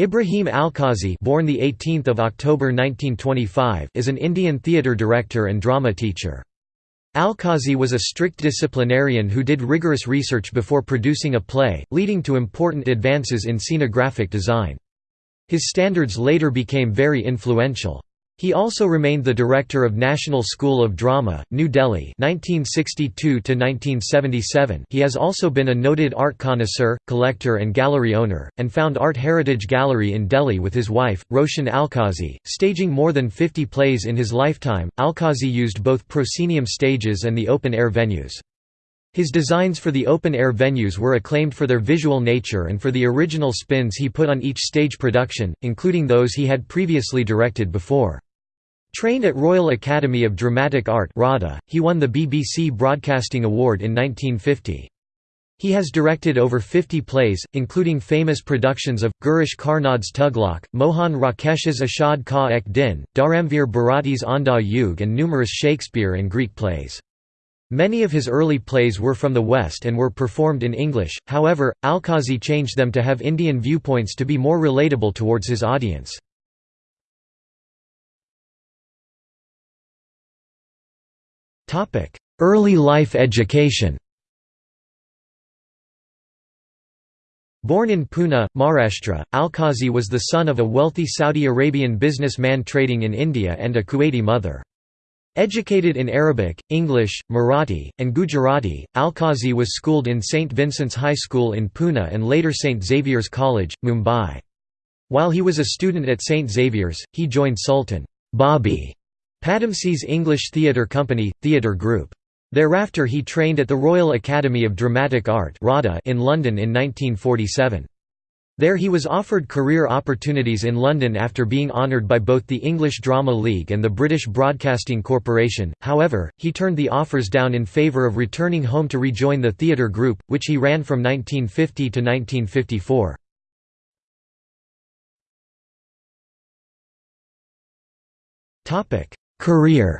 Ibrahim Alkazi born the 18th of October 1925 is an Indian theatre director and drama teacher. Alkazi was a strict disciplinarian who did rigorous research before producing a play, leading to important advances in scenographic design. His standards later became very influential. He also remained the director of National School of Drama, New Delhi 1962 He has also been a noted art connoisseur, collector and gallery owner, and found Art Heritage Gallery in Delhi with his wife, Roshan Alkazi, staging more than 50 plays in his lifetime. Alkazi used both proscenium stages and the open-air venues. His designs for the open-air venues were acclaimed for their visual nature and for the original spins he put on each stage production, including those he had previously directed before. Trained at Royal Academy of Dramatic Art RADA, he won the BBC Broadcasting Award in 1950. He has directed over 50 plays, including famous productions of, Girish Karnad's Tughlaq, Mohan Rakesh's Ashad Ka Ek Din, Dharamveer Bharati's Andha Yug and numerous Shakespeare and Greek plays. Many of his early plays were from the West and were performed in English, however, Alkazi changed them to have Indian viewpoints to be more relatable towards his audience. Early life education Born in Pune, Maharashtra, Alkazi was the son of a wealthy Saudi Arabian businessman trading in India and a Kuwaiti mother. Educated in Arabic, English, Marathi, and Gujarati, Alkazi was schooled in St. Vincent's High School in Pune and later St. Xavier's College, Mumbai. While he was a student at St. Xavier's, he joined Sultan Bobby Padamsee's English Theatre Company, theatre group. Thereafter he trained at the Royal Academy of Dramatic Art in London in 1947. There he was offered career opportunities in London after being honoured by both the English Drama League and the British Broadcasting Corporation, however, he turned the offers down in favour of returning home to rejoin the theatre group, which he ran from 1950 to 1954. Career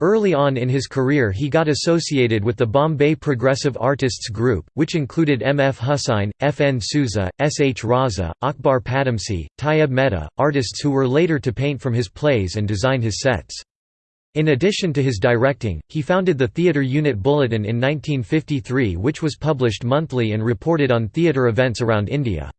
Early on in his career he got associated with the Bombay Progressive Artists Group, which included M. F. Hussain, F. N. Souza, S. H. Raza, Akbar Padamsee, Tyeb Mehta, artists who were later to paint from his plays and design his sets. In addition to his directing, he founded the Theatre Unit Bulletin in 1953 which was published monthly and reported on theatre events around India.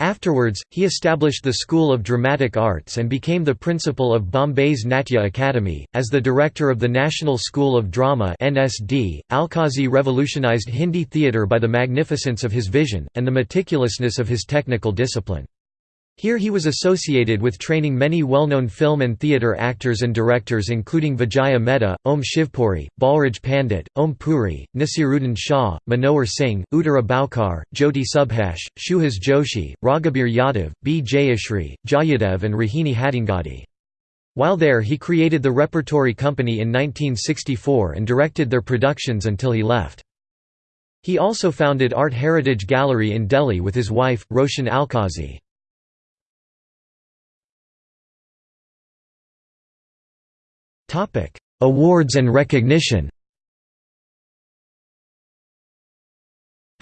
Afterwards, he established the School of Dramatic Arts and became the principal of Bombay's Natya Academy. As the director of the National School of Drama (NSD), Alkazi revolutionized Hindi theatre by the magnificence of his vision and the meticulousness of his technical discipline. Here he was associated with training many well-known film and theatre actors and directors including Vijaya Mehta, Om Shivpuri, Balraj Pandit, Om Puri, Naseeruddin Shah, Manohar Singh, Uttara Baokar, Jyoti Subhash, Suhas Joshi, Raghubir Yadav, B. Jayashri, Jayadev and Rohini Hattangadi. While there he created the Repertory Company in 1964 and directed their productions until he left. He also founded Art Heritage Gallery in Delhi with his wife, Roshan Alkazi. Topic: Awards and recognition.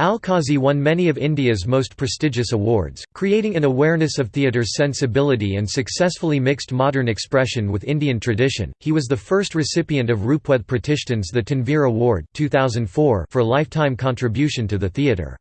Alkazi won many of India's most prestigious awards, creating an awareness of theatre's sensibility and successfully mixed modern expression with Indian tradition. He was the first recipient of Rupvedh Pratishthan's The Tanveer Award 2004 for lifetime contribution to the theatre.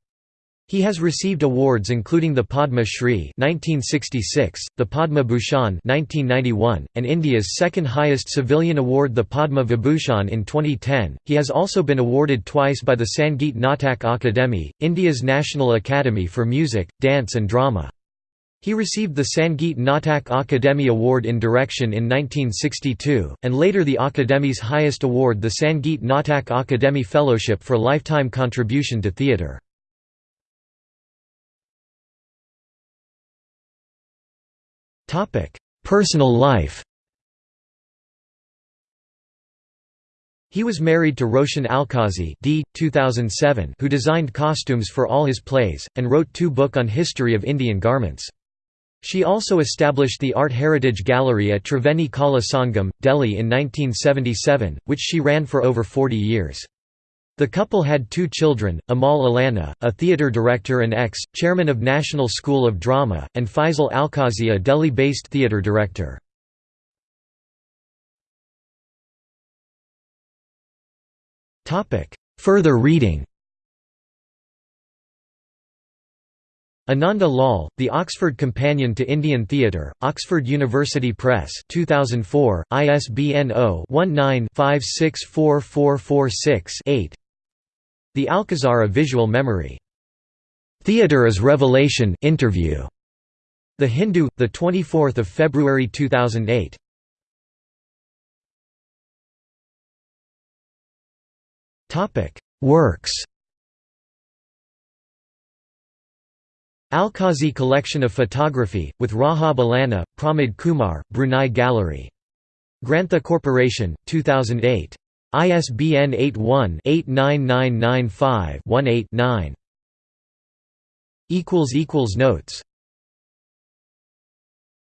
He has received awards including the Padma Shri (1966), the Padma Bhushan (1991), and India's second-highest civilian award, the Padma Vibhushan, in 2010. He has also been awarded twice by the Sangeet Natak Akademi, India's national academy for music, dance, and drama. He received the Sangeet Natak Akademi Award in Direction in 1962, and later the Akademi's highest award the Sangeet Natak Akademi Fellowship for lifetime contribution to theatre. Personal life He was married to Roshan Alkazi d. 2007 who designed costumes for all his plays, and wrote two book on history of Indian garments. She also established the Art Heritage Gallery at Triveni Kala Sangam, Delhi in 1977, which she ran for over 40 years. The couple had two children, Amal Allana, a theatre director and ex-chairman of National School of Drama, and Faisal Alkazi a Delhi-based theatre director. Further reading Ananda Lal, The Oxford Companion to Indian Theatre, Oxford University Press 2004, ISBN 0-19-564446-8 The Alcazar of Visual Memory. Theatre as Revelation interview. The Hindu, 24 February 2008. Topic: Works Alkazi collection of photography, with Rahaab Allana, Pramod Kumar, Brunei Gallery. Grantha Corporation, 2008. ISBN 81-89995-18-9. Notes